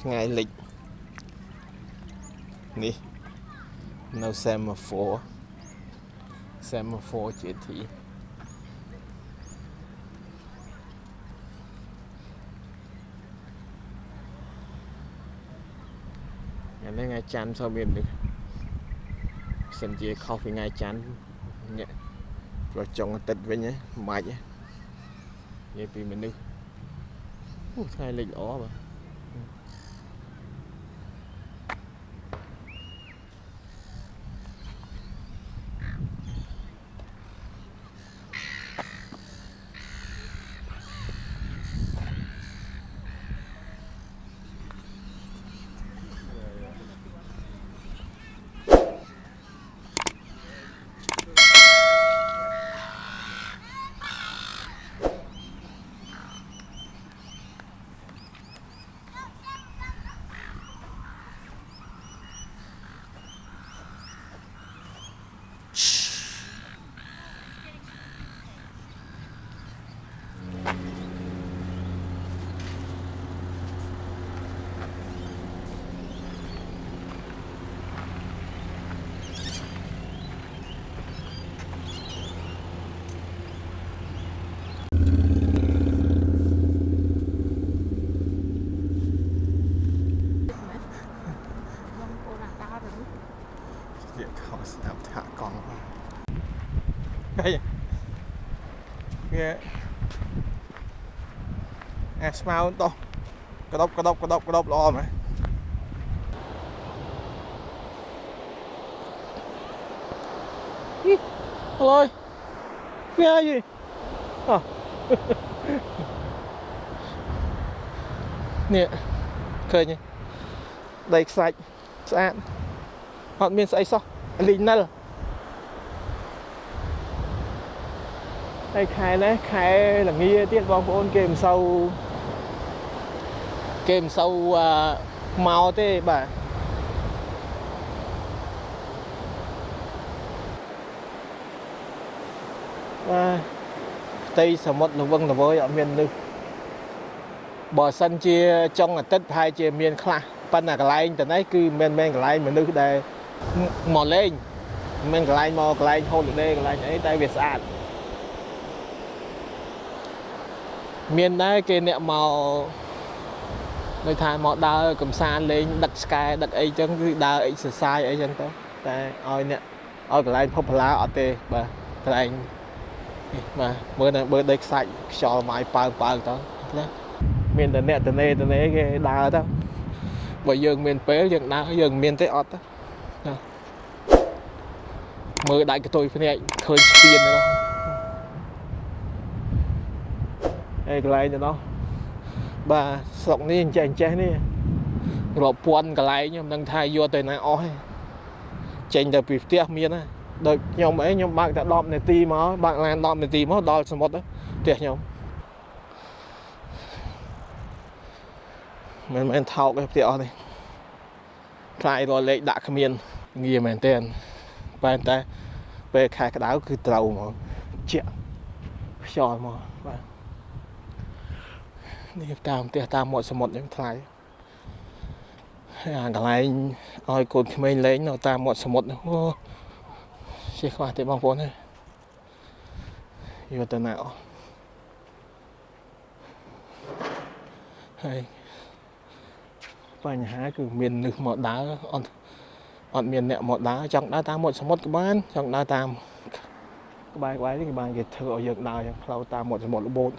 ថ្ងៃលិចនេះនៅ semaphore semaphore GT ថ្ងៃនេះថ្ងៃច័ន្ទចូលមាននេះសិនជាខុសពីថ្ងៃច័ន្ទញាក់ព្រោះចុងអាទិត្យវិញហ៎មិនបាច់ហ៎និយាយពីមនុស្សអូថ្ងៃលិចល្អបាទ ហើយវាអាស្មៅដោះក្តុបក្តុបក្តុបក្តុបល្អមែនអីឡយវាអីអោះនេះឃើញទេដីខ្សាច់ស្អាតអត់មានស្អីសោះលីនិល ហើយខែនេះខែល្ងាទៀតបងប្អូនគេមិនសូវគេមិនសូវអឺមកទេបាទបាទផ្ទៃសមុទ្រល្វឹងល្វើយអត់មាននឹកបើសិនជាចុងអាទិត្យប្រហែលជាមានខ្លះប៉ុន្តែកន្លែងទៅនេះគឺមិនមែនកន្លែងមនុស្សដែលមកលេងមិនមែនកន្លែងមកកន្លែង holiday កន្លែងអីតែវាស្អាត មានដែរគេអ្នកមកដូចថាមកដើរកំសាន្តលេងដឹកឆ្កែដឹកអីចឹងគឺដើរ exercise អីចឹងទៅតែឲ្យអ្នកឲ្យកន្លែង popular អត់ទេបាទកន្លែងនេះបាទមើលនៅមើលដីខ្សាច់ខ្យល់ម៉ាយប៉ើប៉ើទៅណាមានតែអ្នកតនេតនេគេដើរទៅបើយើងមានពេលយើងដើរយើងមានទេអត់ទេណាមើលដាច់កតុយភ្នែកឃើញស្ពានហ្នឹង អេកន្លែងទៅនោះបាទស្រុកនេះអញ្ចេះអញ្ចេះនេះរាប់ពាន់កន្លែងខ្ញុំមិនដឹងថាយកទៅណាអស់ទេចេញទៅពីផ្ទះមានណាដូចខ្ញុំអីខ្ញុំបើកតែ10នាទីមកបើកឡាន10នាទីមកដល់សមុទ្រផ្ទះខ្ញុំមិនមែនថោកទេផ្ទះអស់នេះខ្លាយរលេខដាក់គ្មានងាយមែនទែនប៉ុន្តែពេលខែក្តៅគឺត្រូវហ្មងជាក់ខ្យល់មកបាទ នេះតាមផ្ទះតាមមាត់សមុទ្រហ្នឹងថ្លៃហើយអាកន្លែងឲ្យកូនក្មេងលេងនៅតាមមាត់សមុទ្រហ្នឹងអូជិះខ្វះទេបងប្អូនហើយយកទៅណាអស់ហើយបញ្ហាគឺមាននឹសមកដើរអត់អត់មានអ្នកមកដើរចង់ដើរតាមមាត់សមុទ្រក៏បានចង់ដើរតាមក្បែរក្បែរនេះក៏បានគេធ្វើឲ្យយើងដើរយ៉ាងផ្លូវតាមមាត់សមុទ្ររបូត